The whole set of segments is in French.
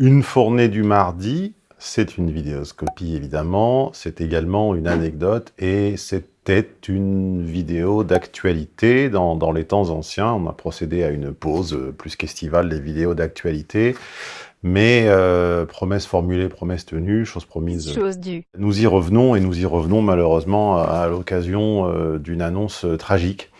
Une fournée du mardi, c'est une vidéoscopie évidemment, c'est également une anecdote et c'était une vidéo d'actualité dans, dans, les temps anciens. On a procédé à une pause plus qu'estivale des vidéos d'actualité. Mais euh, promesse formulée, promesse tenue, chose promise. Chose due. Nous y revenons et nous y revenons malheureusement à, l'occasion euh, d'une annonce tragique.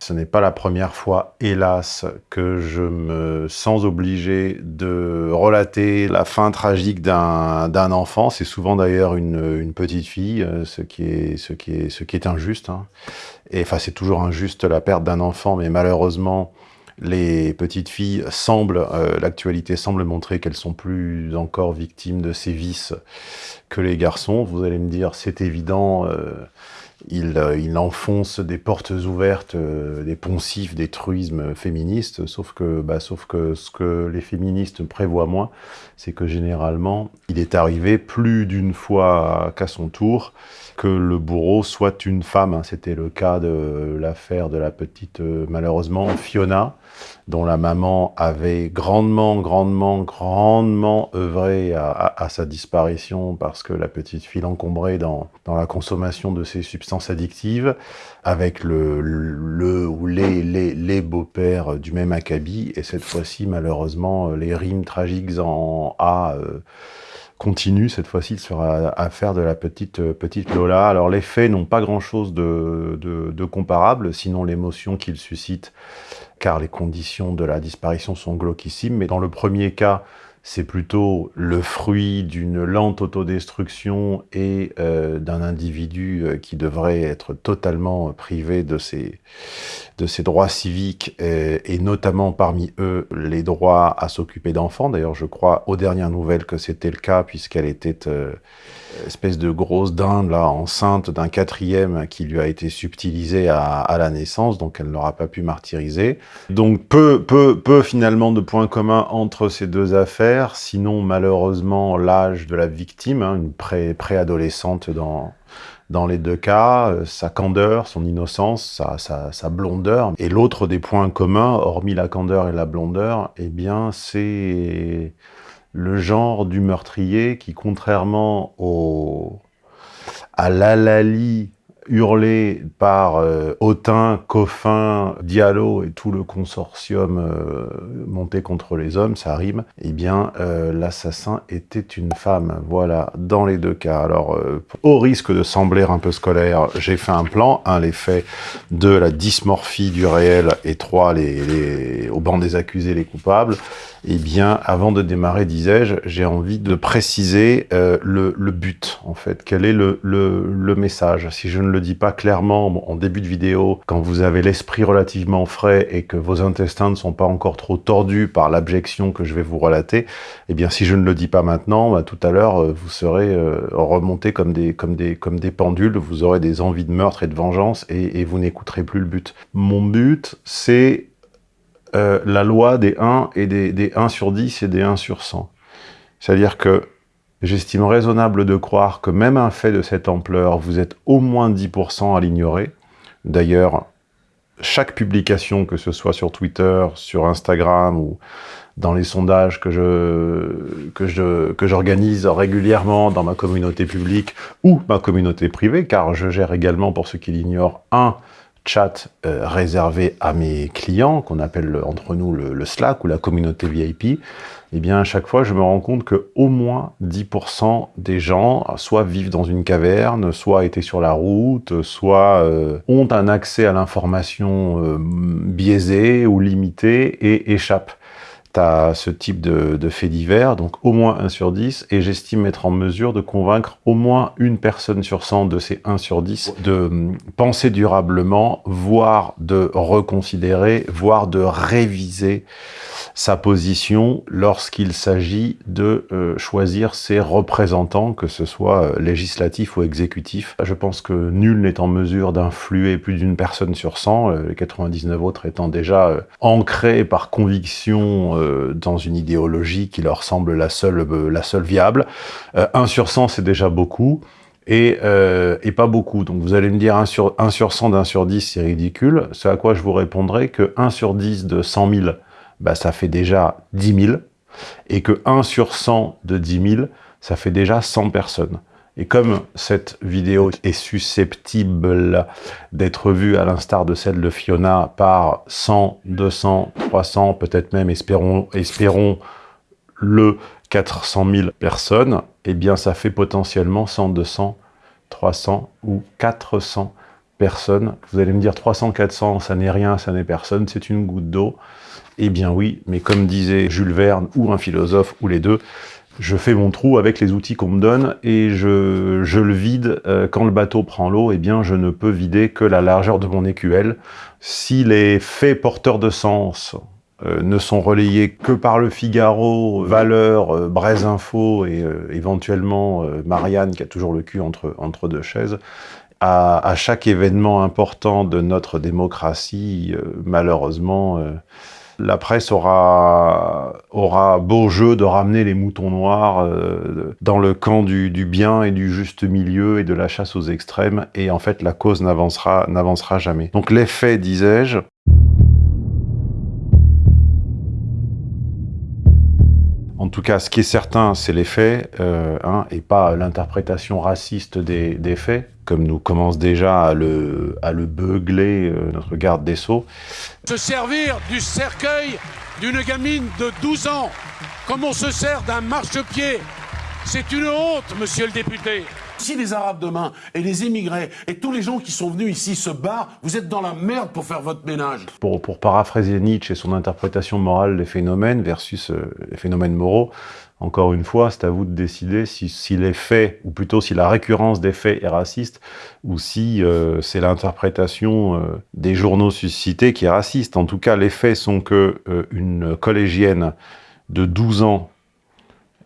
Ce n'est pas la première fois, hélas, que je me sens obligé de relater la fin tragique d'un enfant. C'est souvent d'ailleurs une, petite fille, euh, ce qui est injuste. Hein. Et enfin, c'est toujours injuste la perte d'un enfant, mais malheureusement, les petites filles semblent, euh, l'actualité semble montrer qu'elles sont plus encore victimes de ces vices que les garçons. Vous allez me dire, c'est évident, euh, il, euh, il, enfonce des portes ouvertes, euh, des poncifs, des truismes féministes, sauf que, bah, sauf que ce que les féministes prévoient moins, c'est que généralement, il est arrivé plus d'une fois qu'à son tour que le bourreau soit une femme. Hein. C'était le cas de l'affaire de la petite, euh, malheureusement, Fiona, dont la maman avait grandement, grandement, grandement œuvré à, sa disparition parce que la petite fille l'encombrait dans, dans la consommation de ces substances addictives avec le, ou les, les, les beaux-pères du même acabit. Et cette fois-ci, malheureusement, les rimes tragiques en A... Euh, continue, cette fois-ci, sera affaire de la petite, euh, petite Lola. Alors les faits n'ont pas grand-chose de, comparable, sinon l'émotion qu'ils suscitent, car les conditions de la disparition sont glauquissimes. Mais dans le premier cas, c'est plutôt le fruit d'une lente autodestruction et euh, d'un individu euh, qui devrait être totalement privé de ses, droits civiques, et, et notamment parmi eux les droits à s'occuper d'enfants. D'ailleurs, je crois aux dernières nouvelles que c'était le cas, puisqu'elle était euh, espèce de grosse dinde là, enceinte d'un quatrième qui lui a été subtilisé à, la naissance, donc elle n'aura pas pu martyriser. Donc peu, peu, peu finalement de points communs entre ces deux affaires, sinon malheureusement l'âge de la victime, hein, une pré préadolescente dans, dans les deux cas, euh, sa candeur, son innocence, sa, sa, sa blondeur. Et l'autre des points communs, hormis la candeur et la blondeur, eh bien c'est le genre du meurtrier qui, contrairement au, à l'alali hurlé par euh, Coffin, Diallo et tout le consortium euh, monté contre les hommes, ça rime, eh bien, euh, l'assassin était une femme. Voilà, dans les deux cas. Alors, euh, au risque de sembler un peu scolaire, j'ai fait un plan. Un, les faits de la dysmorphie du réel, et trois, les, au banc des accusés, les coupables. Eh bien, avant de démarrer, disais-je, j'ai envie de préciser euh, le, le, but, en fait. Quel est le, le, le, message? Si je ne le dis pas clairement en début de vidéo, quand vous avez l'esprit relativement frais et que vos intestins ne sont pas encore trop tordus par l'abjection que je vais vous relater, eh bien, si je ne le dis pas maintenant, bah, tout à l'heure, euh, vous serez euh, remonté comme des, comme, des, comme des pendules, vous aurez des envies de meurtre et de vengeance et, et vous n'écouterez plus le but. Mon but, c'est euh, la loi des 1 et des, des 1 sur 10 et des 1 sur 100. C'est-à-dire que j'estime raisonnable de croire que même un fait de cette ampleur, vous êtes au moins 10% à l'ignorer. D'ailleurs, chaque publication, que ce soit sur Twitter, sur Instagram ou dans les sondages que je que je que j'organise régulièrement dans ma communauté publique ou ma communauté privée, car je gère également, pour ceux qui l'ignorent, un chat euh, réservé à mes clients, qu'on appelle entre nous le, Slack ou la communauté VIP, eh bien à chaque fois je me rends compte que au moins 10% des gens soit vivent dans une caverne, soit étaient sur la route, soit euh, ont un accès à l'information euh, biaisée ou limitée et échappent tu as ce type de, de fait divers, donc au moins 1 sur 10, et j'estime être en mesure de convaincre au moins une personne sur 100 de ces 1 sur 10 de hum, penser durablement, voire de reconsidérer, voire de réviser sa position lorsqu'il s'agit de euh, choisir ses représentants, que ce soit euh, législatif ou exécutif. Je pense que nul n'est en mesure d'influer plus d'une personne sur 100, euh, les 99 autres étant déjà ancrés par conviction euh, dans une idéologie qui leur semble la seule, euh, la seule viable. 1 sur 100, c'est déjà beaucoup. Et, euh, et, pas beaucoup. Donc vous allez me dire 1 sur, 1 sur 100 d'un sur 10, c'est ridicule. Ce à quoi je vous répondrai que 1 sur 10 de 100 000, bah, ça fait déjà 10 000. Et que 1 sur 100 de 10 000, ça fait déjà 100 personnes. Et comme cette vidéo est susceptible d'être vue à l'instar de celle de Fiona par 100, 200, 300, peut-être même, espérons, le 400 000 personnes, eh bien ça fait potentiellement 100, 200, 300 ou 400 personnes. Vous allez me dire 300, 400, ça n'est rien, ça n'est personne, c'est une goutte d'eau. Eh bien oui, mais comme disait Jules Verne ou un philosophe ou les deux, je fais mon trou avec les outils qu'on me donne et je, je le vide. Euh, quand le bateau prend l'eau, eh bien je ne peux vider que la largeur de mon écuelle. Si les faits porteurs de sens euh, ne sont relayés que par le Figaro, Valeur, euh, Braise Info et éventuellement Marianne qui a toujours le cul entre, entre deux chaises, à chaque événement important de notre démocratie, malheureusement, la presse aura, aura beau jeu de ramener les moutons noirs euh, dans le camp du, bien et du juste milieu et de la chasse aux extrêmes, et en fait la cause n'avancera jamais. Donc l'effet, disais-je, En tout cas, ce qui est certain, c'est les faits, euh, hein, et pas l'interprétation raciste des, faits, comme nous commence déjà à le, à le beugler euh, notre garde des Sceaux. Se servir du cercueil d'une gamine de 12 ans, comme on se sert d'un marchepied, c'est une honte, monsieur le député. Si les Arabes demain et les immigrés et tous les gens qui sont venus ici se barrent, vous êtes dans la merde pour faire votre ménage. Pour, paraphraser Nietzsche et son interprétation morale des phénomènes versus euh, les phénomènes moraux, encore une fois, c'est à vous de décider si, si, les faits, ou plutôt si la récurrence des faits est raciste, ou si euh, c'est l'interprétation euh, des journaux suscités qui est raciste. En tout cas, les faits sont que une collégienne de 12 ans,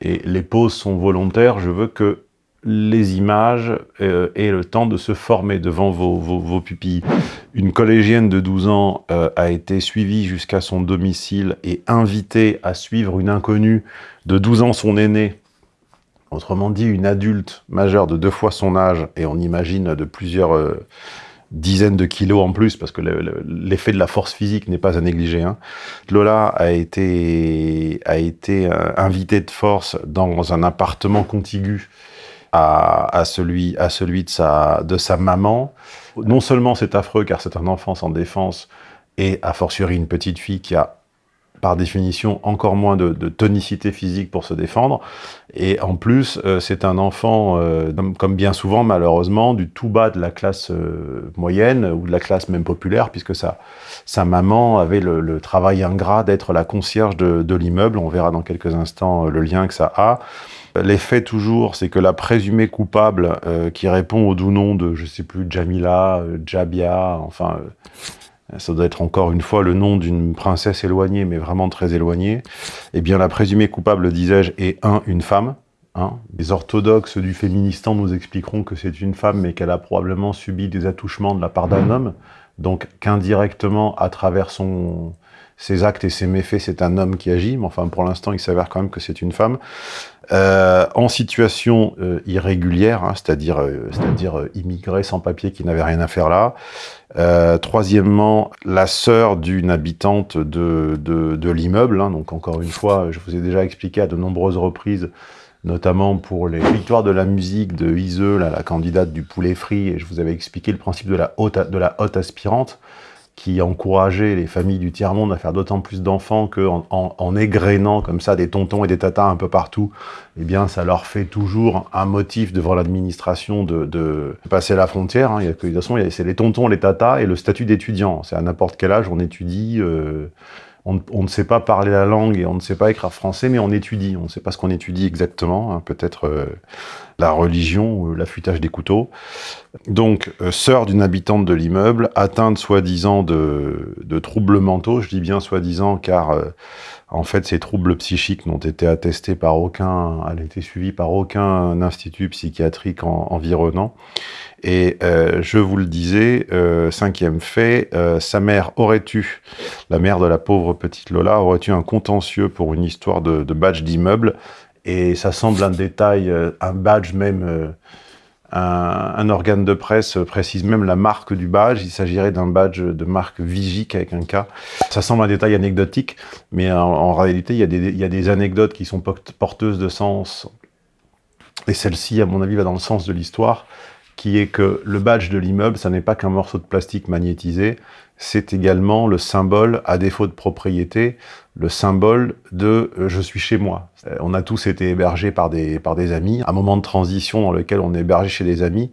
et les pauses sont volontaires, je veux que les images euh, et le temps de se former devant vos, pupilles. Une collégienne de 12 ans euh, a été suivie jusqu'à son domicile et invitée à suivre une inconnue de 12 ans, son aîné, autrement dit une adulte majeure de deux fois son âge, et on imagine de plusieurs euh, dizaines de kilos en plus, parce que l'effet de la force physique n'est pas à négliger. Hein. Lola a été, a été invitée de force dans un appartement contigu à, celui, à celui de, sa, de sa maman. Non seulement c'est affreux car c'est un enfant sans défense et a fortiori une petite fille qui a par définition encore moins de, tonicité physique pour se défendre. Et en plus, euh, c'est un enfant, euh, comme bien souvent malheureusement, du tout bas de la classe euh, moyenne ou de la classe même populaire, puisque sa, sa maman avait le, travail ingrat d'être la concierge de, de l'immeuble. On verra dans quelques instants le lien que ça a. L'effet toujours, c'est que la présumée coupable euh, qui répond au doux nom de, je sais plus, Jamila, euh, Jabia, enfin, euh, ça doit être encore une fois le nom d'une princesse éloignée, mais vraiment très éloignée, eh bien la présumée coupable, disais-je, est un, une femme. Hein. Les orthodoxes du féministan nous expliqueront que c'est une femme, mais qu'elle a probablement subi des attouchements de la part d'un homme, donc qu'indirectement, à travers ses actes et ses méfaits, c'est un homme qui agit, mais enfin, pour l'instant, il s'avère quand même que c'est une femme. Euh, en situation euh, irrégulière, hein, c'est-à-dire euh, c'est-à-dire euh, immigré sans papier qui n'avait rien à faire là. troisièmement, la sœur d'une habitante de, de, de l'immeuble, hein, donc encore une fois, je vous ai déjà expliqué à de nombreuses reprises, notamment pour les victoires de la musique de Iseux, la candidate du poulet frit, et je vous avais expliqué le principe de la haute, de la haute aspirante, qui encourageait les familles du tiers-monde à faire d'autant plus d'enfants qu'en en, en, égrénant comme ça des tontons et des tatas un peu partout, eh bien ça leur fait toujours un motif devant l'administration de, de, passer la frontière. Hein. Il y a de toute façon, c'est les tontons, les tatas et le statut d'étudiant. C'est à n'importe quel âge, on étudie... Euh, on, ne sait pas parler la langue et on ne sait pas écrire français, mais on étudie. On ne sait pas ce qu'on étudie exactement, hein. peut-être euh, la religion ou l'affûtage des couteaux. Donc, euh, sœur d'une habitante de l'immeuble, atteinte soi-disant de, troubles mentaux, je dis bien soi-disant car euh, en fait ces troubles psychiques n'ont été attestés par aucun, elle été suivie par aucun institut psychiatrique environnant. Et euh, je vous le disais, euh, cinquième fait, euh, sa mère aurait eu, la mère de la pauvre petite Lola, aurait eu un contentieux pour une histoire de, badge d'immeuble? Et ça semble un détail, un badge même Un, organe de presse précise même la marque du badge. Il s'agirait d'un badge de marque Vigic avec un K. Ça semble un détail anecdotique, mais en, réalité, il y, a des, il y, a des, anecdotes qui sont porteuses de sens. Et celle-ci, à mon avis, va dans le sens de l'histoire, qui est que le badge de l'immeuble, ça n'est pas qu'un morceau de plastique magnétisé, c'est également le symbole, à défaut de propriété, le symbole de euh, je suis chez moi ». Euh, on a tous été hébergés par des, par des amis, un moment de transition dans lequel on est hébergé chez des amis,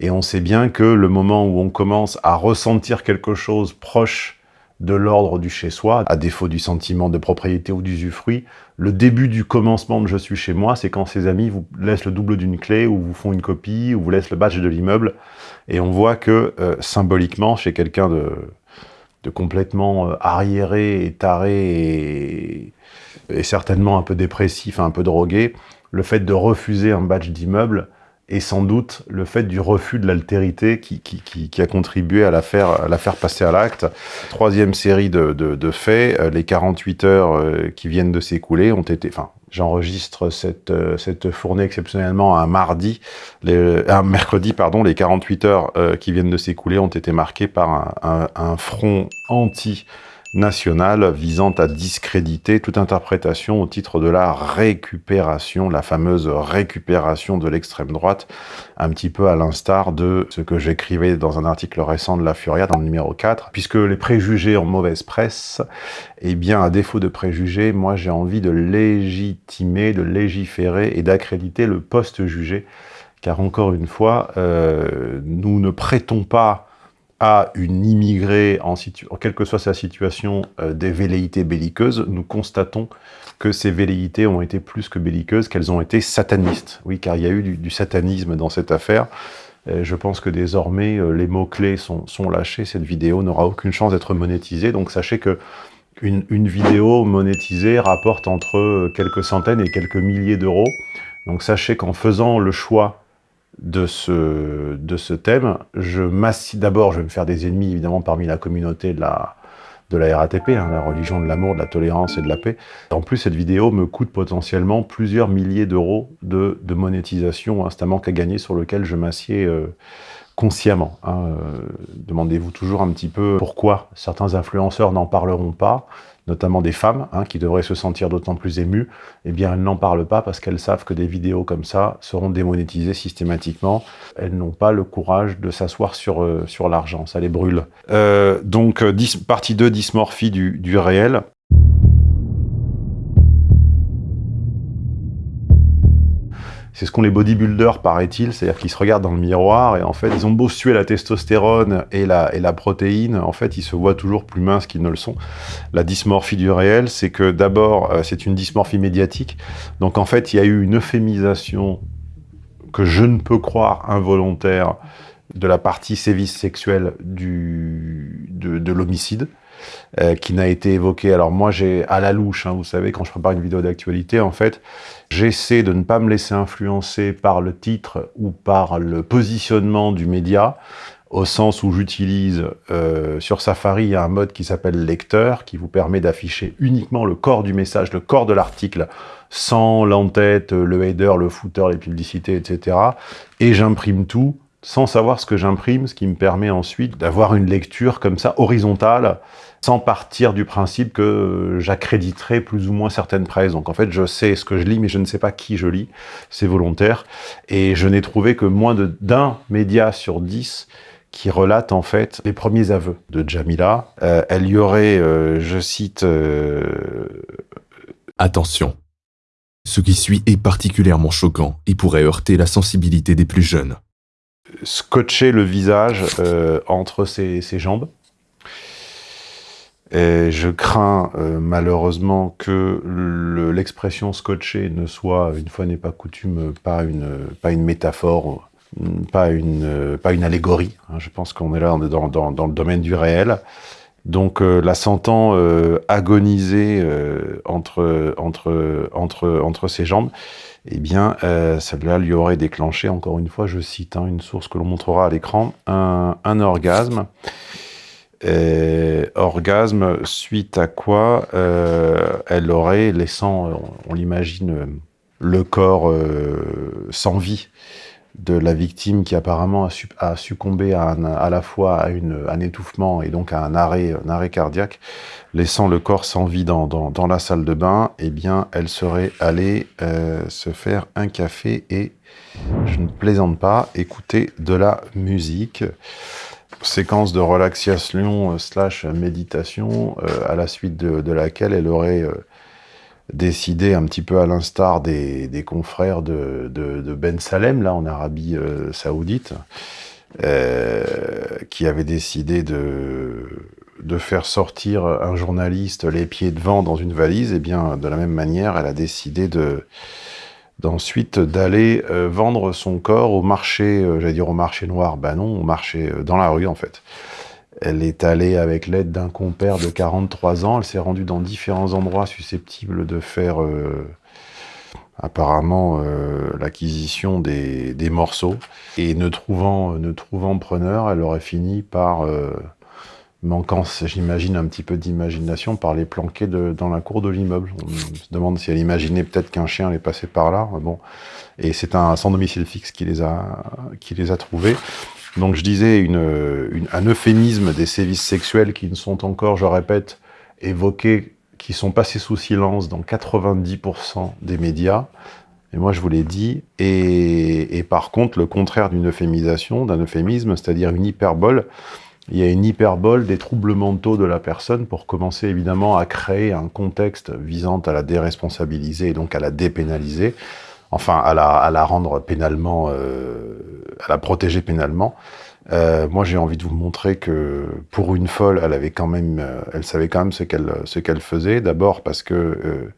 et on sait bien que le moment où on commence à ressentir quelque chose proche de l'ordre du chez-soi, à défaut du sentiment de propriété ou d'usufruit, le début du commencement de « je suis chez moi », c'est quand ses amis vous laissent le double d'une clé, ou vous font une copie, ou vous laissent le badge de l'immeuble, et on voit que, euh, symboliquement, chez quelqu'un de, de complètement euh, arriéré et taré et, certainement un peu dépressif, un peu drogué, le fait de refuser un badge d'immeuble est sans doute le fait du refus de l'altérité qui, qui, a contribué à la faire, la faire passer à l'acte. Troisième série de, de, faits, euh, les 48 heures euh, qui viennent de s'écouler ont été, enfin, J'enregistre cette, euh, cette fournée exceptionnellement un mardi, un mercredi, pardon. Les 48 heures qui viennent de s'écouler ont été marquées par un front anti nationale visant à discréditer toute interprétation au titre de la récupération, la fameuse récupération de l'extrême droite, un petit peu à l'instar de ce que j'écrivais dans un article récent de La Furia, dans le numéro 4, puisque les préjugés en mauvaise presse, eh bien, à défaut de préjugés, moi j'ai envie de légitimer, de légiférer et d'accréditer le poste-jugé, car encore une fois, euh, nous ne prêtons pas à une immigrée, en quelle que soit sa situation, euh, des velléités belliqueuses, nous constatons que ces velléités ont été plus que belliqueuses, qu'elles ont été satanistes. Oui, car il y a eu du, satanisme dans cette affaire. je pense que désormais, euh, les mots-clés sont, lâchés. Cette vidéo n'aura aucune chance d'être monétisée. Donc sachez que une, une, vidéo monétisée rapporte entre quelques centaines et quelques milliers d'euros. Donc sachez qu'en faisant le choix de ce, de ce thème. Je D'abord, je vais me faire des ennemis, évidemment, parmi la communauté de la, de la RATP, hein, la religion de l'amour, de la tolérance et de la paix. En plus, cette vidéo me coûte potentiellement plusieurs milliers d'euros de, de, monétisation, instamment qu'à gagner, sur lequel je m'assieds euh, consciemment. Hein. Euh, demandez-vous toujours un petit peu pourquoi certains influenceurs n'en parleront pas, notamment des femmes, hein, qui devraient se sentir d'autant plus émues, eh bien elles n'en parlent pas parce qu'elles savent que des vidéos comme ça seront démonétisées systématiquement. Elles n'ont pas le courage de s'asseoir sur, euh, sur l'argent, ça les brûle. Euh, donc, partie 2, dysmorphie du, du réel. C'est ce qu'ont les bodybuilders, paraît-il, c'est-à-dire qu'ils se regardent dans le miroir et en fait, ils ont beau suer la testostérone et la, et la protéine, en fait, ils se voient toujours plus minces qu'ils ne le sont. La dysmorphie du réel, c'est que d'abord, euh, c'est une dysmorphie médiatique. Donc en fait, il y a eu une euphémisation que je ne peux croire involontaire de la partie sévice sexuel du, de, de l'homicide. Euh, qui n'a été évoqué. Alors moi, j'ai à la louche, hein, vous savez, quand je prépare une vidéo d'actualité, en fait, j'essaie de ne pas me laisser influencer par le titre ou par le positionnement du média, au sens où j'utilise euh, sur Safari, un mode qui s'appelle lecteur, qui vous permet d'afficher uniquement le corps du message, le corps de l'article, sans l'entête, le header, le footer, les publicités, etc. Et j'imprime tout sans savoir ce que j'imprime, ce qui me permet ensuite d'avoir une lecture comme ça, horizontale, sans partir du principe que j'accréditerai plus ou moins certaines presses. Donc en fait, je sais ce que je lis, mais je ne sais pas qui je lis, c'est volontaire. Et je n'ai trouvé que moins d'un média sur dix qui relate en fait les premiers aveux de Jamila. Euh, elle y aurait, euh, je cite... Euh, Attention, ce qui suit est particulièrement choquant et pourrait heurter la sensibilité des plus jeunes scotcher le visage euh, entre ses, jambes. Je crains euh, malheureusement que l'expression scotcher ne soit, une fois n'est pas coutume, pas une, pas une métaphore, pas une, pas une allégorie. Hein. Je pense qu'on est là dans, dans, dans, le domaine du réel. Donc euh, la sentant agoniser entre, entre, entre, entre ses jambes, eh bien, euh, celle-là lui aurait déclenché, encore une fois, je cite hein, une source que l'on montrera à l'écran, un, orgasme. Orgasme suite à quoi euh, elle aurait, laissant, on, l'imagine, le corps euh, sans vie de la victime qui apparemment a, succombé à, la fois à un étouffement et donc à un arrêt, cardiaque, laissant le corps sans vie dans, la salle de bain, eh bien, elle serait allée euh, se faire un café et, je ne plaisante pas, écouter de la musique. Séquence de relaxation euh, slash méditation, euh, à la suite de, laquelle elle aurait décidé un petit peu à l'instar des, confrères de, Ben Salem, là, en Arabie euh, Saoudite, euh, qui avait décidé de, de faire sortir un journaliste les pieds devant dans une valise, et eh bien, de la même manière, elle a décidé de d'ensuite d'aller euh, vendre son corps au marché, j'allais dire au marché noir, ben non, au marché dans la rue en fait. Elle est allée avec l'aide d'un compère de 43 ans. Elle s'est rendue dans différents endroits susceptibles de faire euh, apparemment euh, l'acquisition des, morceaux. Et ne trouvant, ne trouvant preneur, elle aurait fini par, euh, manquant, j'imagine, un petit peu d'imagination, par les planquer dans la cour de l'immeuble. On se demande si elle imaginait peut-être qu'un chien allait passer par là. Bon. Et c'est un sans domicile fixe qui les a, trouvés. Donc je disais un euphémisme des sévices sexuels qui ne sont encore, je répète, évoqués, qui sont passés sous silence dans 90% des médias. Et moi je vous l'ai dit. Et, et, par contre, le contraire d'une euphémisation, d'un euphémisme, c'est-à-dire une hyperbole, il y a une hyperbole des troubles mentaux de la personne pour commencer évidemment à créer un contexte visant à la déresponsabiliser et donc à la dépénaliser enfin à la, à la rendre pénalement, euh, à la protéger pénalement. Euh, moi, j'ai envie de vous montrer que pour une folle, elle avait quand même, euh, elle savait quand même ce qu'elle ce qu'elle faisait. D'abord parce que euh,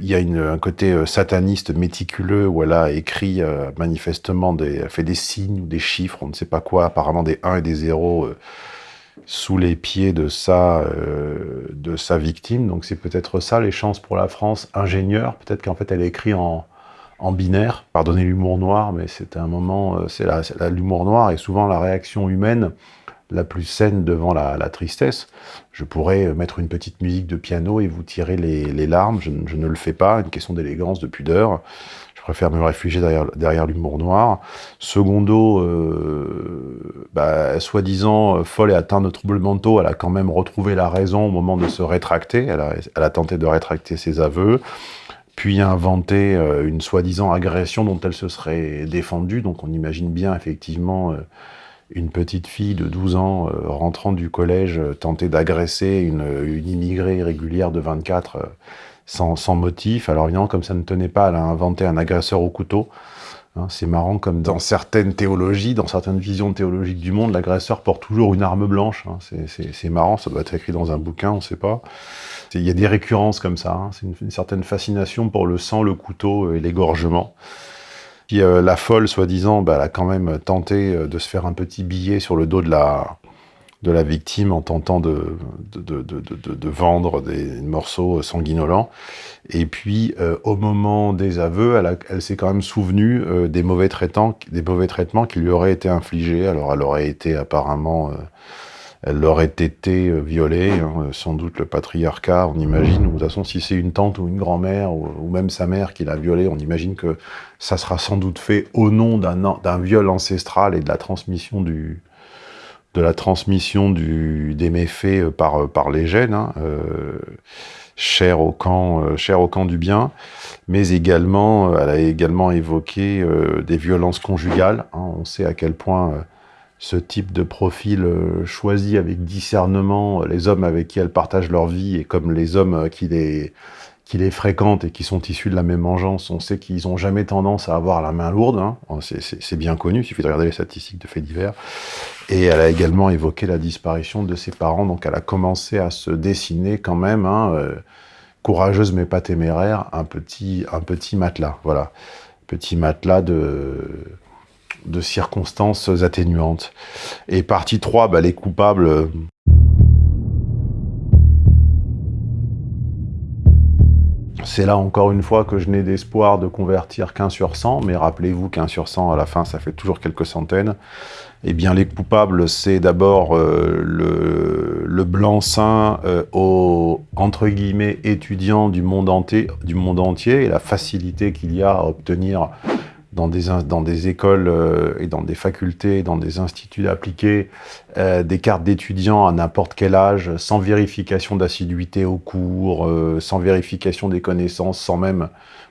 il y a un côté sataniste méticuleux où elle a écrit manifestement des, fait des signes ou des chiffres, on ne sait pas quoi, apparemment des 1 et des 0 sous les pieds de sa de sa victime. Donc c'est peut-être ça les chances pour la France ingénieure. Peut-être qu'en fait elle écrit en en binaire. Pardonnez l'humour noir, mais c'est un moment, euh, c'est l'humour noir et souvent la réaction humaine la plus saine devant la, tristesse. Je pourrais mettre une petite musique de piano et vous tirer les, larmes, je, ne le fais pas, une question d'élégance, de pudeur. Je préfère me réfugier derrière, derrière l'humour noir. Secondo, euh, bah, soi-disant folle et atteinte de troubles mentaux, elle a quand même retrouvé la raison au moment de se rétracter. Elle a, elle a tenté de rétracter ses aveux puis inventer euh, une soi-disant agression dont elle se serait défendue. Donc on imagine bien effectivement euh, une petite fille de 12 ans euh, rentrant du collège tenter d'agresser une, immigrée irrégulière de 24 sans, sans, motif. Alors évidemment, comme ça ne tenait pas, elle a inventé un agresseur au couteau. Hein, c'est marrant comme dans certaines théologies, dans certaines visions théologiques du monde, l'agresseur porte toujours une arme blanche. Hein. C'est marrant, ça doit être écrit dans un bouquin, on ne sait pas. Il y a des récurrences comme ça, hein. c'est une, certaine fascination pour le sang, le couteau et l'égorgement. Puis euh, la folle, soi-disant, bah, elle a quand même tenté euh, de se faire un petit billet sur le dos de la, de la victime en tentant de, de, de, de vendre des morceaux sanguinolents. Et puis, euh, au moment des aveux, elle, s'est quand même souvenue des, mauvais des mauvais traitements qui lui auraient été infligés. Alors, elle aurait été apparemment elle aurait été euh, violée, hein, sans doute le patriarcat, on imagine, ou de toute façon si c'est une tante ou une grand-mère, ou, même sa mère qui l'a violée, on imagine que ça sera sans doute fait au nom d'un viol ancestral et de la transmission du de la transmission du, des méfaits euh, par, euh, par les gènes, hein, cher, au camp, au camp du bien, mais également, elle a également évoqué des violences conjugales, hein, on sait à quel point ce type de profil euh, choisi avec discernement, euh, les hommes avec qui elles partagent leur vie, et comme les hommes euh, qui les, qui les fréquentent et qui sont issus de la même engeance, on sait qu'ils n'ont jamais tendance à avoir la main lourde, hein. c'est bien connu, il suffit de regarder les statistiques de faits divers. Et elle a également évoqué la disparition de ses parents, donc elle a commencé à se dessiner quand même, hein, courageuse mais pas téméraire, un petit, un petit matelas, voilà. Petit matelas de circonstances atténuantes. Et partie 3, bah, les coupables... c'est là encore une fois que je n'ai d'espoir de convertir qu'un sur 100, mais rappelez-vous qu'un sur 100 à la fin ça fait toujours quelques centaines. Eh bien les coupables c'est d'abord euh, le, blanc-seing euh, aux entre étudiants du monde entier et la facilité qu'il y a à obtenir dans des, dans des écoles euh, et dans des facultés, dans des instituts appliqués, euh, des cartes d'étudiants à n'importe quel âge, sans vérification d'assiduité au cours, euh, sans vérification des connaissances, sans même...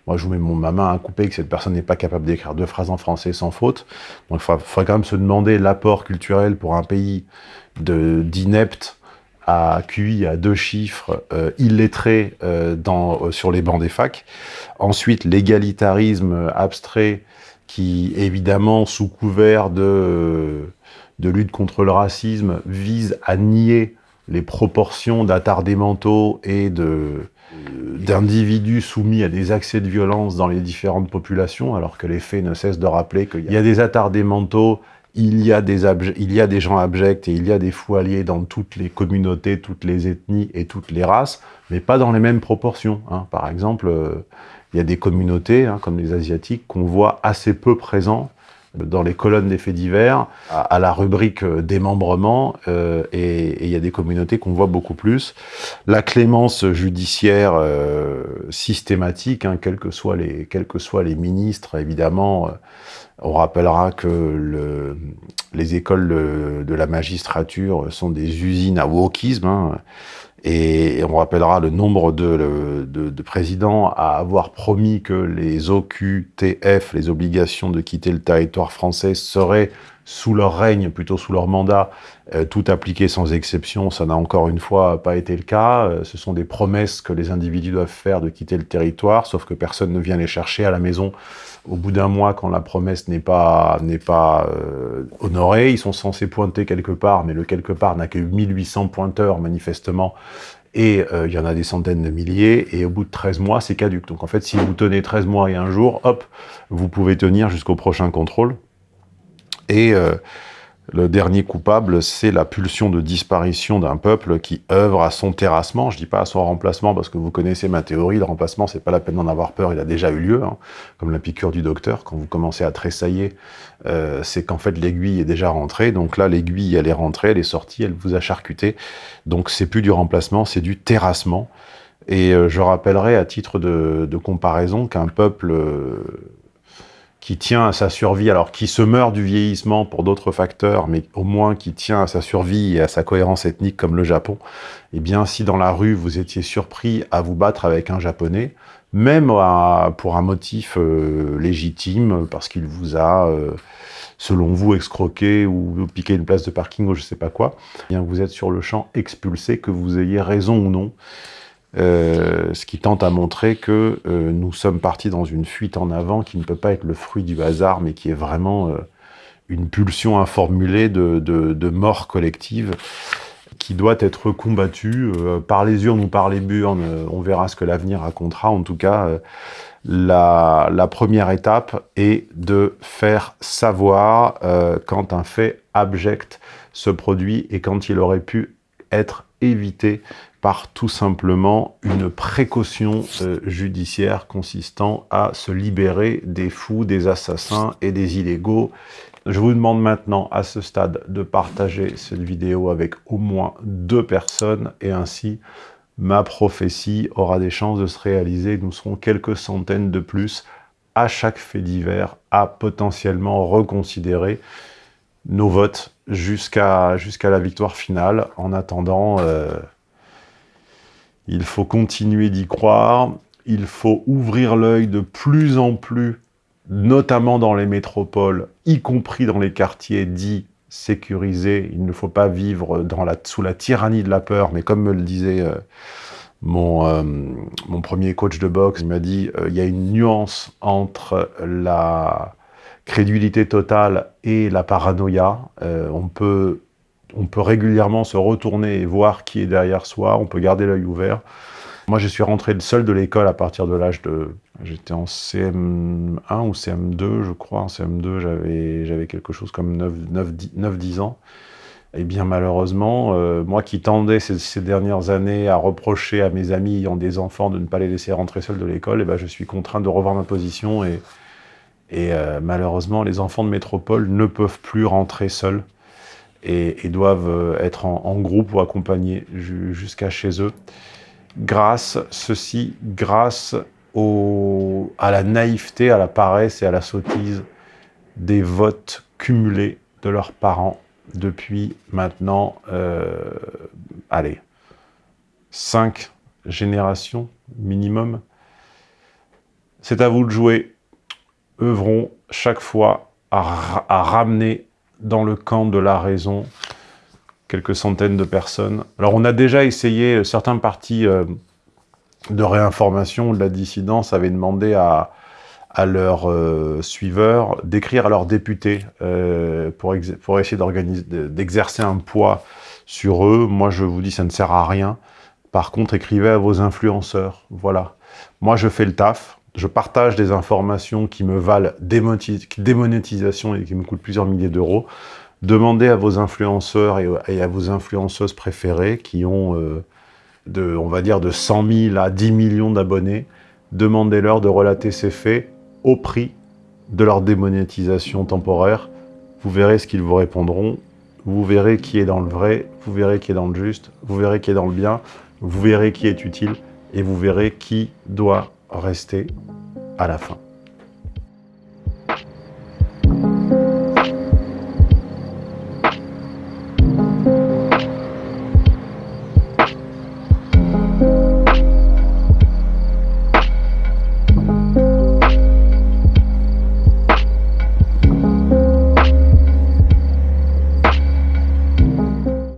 Moi, je vous mets mon, ma main à couper que cette personne n'est pas capable d'écrire deux phrases en français sans faute. Donc, il faudrait, quand même se demander l'apport culturel pour un pays d'ineptes à QI à deux chiffres, euh, illettrés dans, sur les bancs des facs. Ensuite, l'égalitarisme abstrait qui, évidemment, sous couvert de, lutte contre le racisme, vise à nier les proportions d'attardés mentaux et d'individus soumis à des accès de violence dans les différentes populations, alors que les faits ne cessent de rappeler qu'il y a des attardés mentaux il y, a des gens abjects et il y a des fous dans toutes les communautés, toutes les ethnies et toutes les races, mais pas dans les mêmes proportions. Hein. Par exemple, euh, il y a des communautés, hein, comme les Asiatiques, qu'on voit assez peu présents dans les colonnes des faits divers, à, la rubrique euh, démembrement, euh, et, il y a des communautés qu'on voit beaucoup plus. La clémence judiciaire euh, systématique, hein, quels, que soient les, que soient les ministres, évidemment, on rappellera que le, les écoles de, de, la magistrature sont des usines à wokisme, hein, et on rappellera le nombre de, de, de, présidents à avoir promis que les OQTF, les obligations de quitter le territoire français, seraient sous leur règne, plutôt sous leur mandat, tout appliqué sans exception. Ça n'a encore une fois pas été le cas. Euh, ce sont des promesses que les individus doivent faire de quitter le territoire, sauf que personne ne vient les chercher à la maison au bout d'un mois, quand la promesse n'est pas, pas euh, honorée, ils sont censés pointer quelque part, mais le quelque part n'a que 1800 pointeurs, manifestement, et euh, il y en a des centaines de milliers, et au bout de 13 mois, c'est caduque. Donc en fait, si vous tenez 13 mois et un jour, hop, vous pouvez tenir jusqu'au prochain contrôle. Et euh, le dernier coupable, c'est la pulsion de disparition d'un peuple qui œuvre à son terrassement. Je dis pas à son remplacement parce que vous connaissez ma théorie. Le remplacement, c'est pas la peine d'en avoir peur. Il a déjà eu lieu, hein. comme la piqûre du docteur. Quand vous commencez à tressailler, euh, c'est qu'en fait l'aiguille est déjà rentrée. Donc là, l'aiguille, elle est rentrée, elle est sortie, elle vous a charcuté. Donc c'est plus du remplacement, c'est du terrassement. Et euh, je rappellerai à titre de, de comparaison qu'un peuple euh, qui tient à sa survie, alors qui se meurt du vieillissement pour d'autres facteurs, mais au moins qui tient à sa survie et à sa cohérence ethnique comme le Japon, eh bien si dans la rue vous étiez surpris à vous battre avec un japonais, même pour un motif euh, légitime, parce qu'il vous a, euh, selon vous, escroqué ou piqué une place de parking ou je sais pas quoi, eh bien vous êtes sur le champ expulsé, que vous ayez raison ou non. Euh, ce qui tente à montrer que euh, nous sommes partis dans une fuite en avant qui ne peut pas être le fruit du hasard, mais qui est vraiment euh, une pulsion informulée de, de, mort collective qui doit être combattue par les urnes ou par les burnes. on verra ce que l'avenir racontera. En tout cas, la, la, première étape est de faire savoir quand un fait abject se produit et quand il aurait pu être évité par tout simplement une précaution euh, judiciaire consistant à se libérer des fous, des assassins et des illégaux. Je vous demande maintenant à ce stade de partager cette vidéo avec au moins deux personnes et ainsi ma prophétie aura des chances de se réaliser. Nous serons quelques centaines de plus à chaque fait divers à potentiellement reconsidérer nos votes jusqu'à jusqu'à la victoire finale. En attendant... Euh, il faut continuer d'y croire. Il faut ouvrir l'œil de plus en plus, notamment dans les métropoles, y compris dans les quartiers dits sécurisés. Il ne faut pas vivre dans la, sous la tyrannie de la peur, mais comme me le disait euh, mon, euh, mon premier coach de boxe, il m'a dit il y a une nuance entre la crédulité totale et la paranoïa. on peut on peut régulièrement se retourner et voir qui est derrière soi, on peut garder l'œil ouvert. Moi, je suis rentré seul de l'école à partir de l'âge de... J'étais en CM1 ou CM2, je crois. En CM2, j'avais quelque chose comme 9-10 ans. Et bien malheureusement, euh, moi qui tendais ces, dernières années à reprocher à mes amis ayant des enfants de ne pas les laisser rentrer seuls de l'école, et ben je suis contraint de revoir ma position. Et, et euh, malheureusement, les enfants de métropole ne peuvent plus rentrer seuls et, doivent euh, être en, groupe ou accompagnés jusqu'à chez eux. Grâce, ceci, grâce à la naïveté, à la paresse et à la sottise des votes cumulés de leurs parents depuis maintenant, euh, allez, cinq générations minimum. C'est à vous de jouer. Œuvrons chaque fois à, ramener dans le camp de la raison quelques centaines de personnes. Alors on a déjà essayé, certains partis euh, de réinformation de la dissidence avaient demandé à, à leurs euh, suiveurs d'écrire à leurs députés euh, pour, pour essayer d'exercer un poids sur eux. Moi, je vous dis, ça ne sert à rien. Par contre, écrivez à vos influenceurs. Voilà. Moi, je fais le taf. Je partage des informations qui me valent démonétisation et qui me coûtent plusieurs milliers d'euros. Demandez à vos influenceurs et, à vos influenceuses préférées qui ont, euh, on va dire, de 100 000 à 10 millions d'abonnés. Demandez-leur de relater ces faits au prix de leur démonétisation temporaire. Vous verrez ce qu'ils vous répondront. Vous verrez qui est dans le vrai, vous verrez qui est dans le juste, vous verrez qui est dans le bien, vous verrez qui est utile et vous verrez qui doit rester à la fin.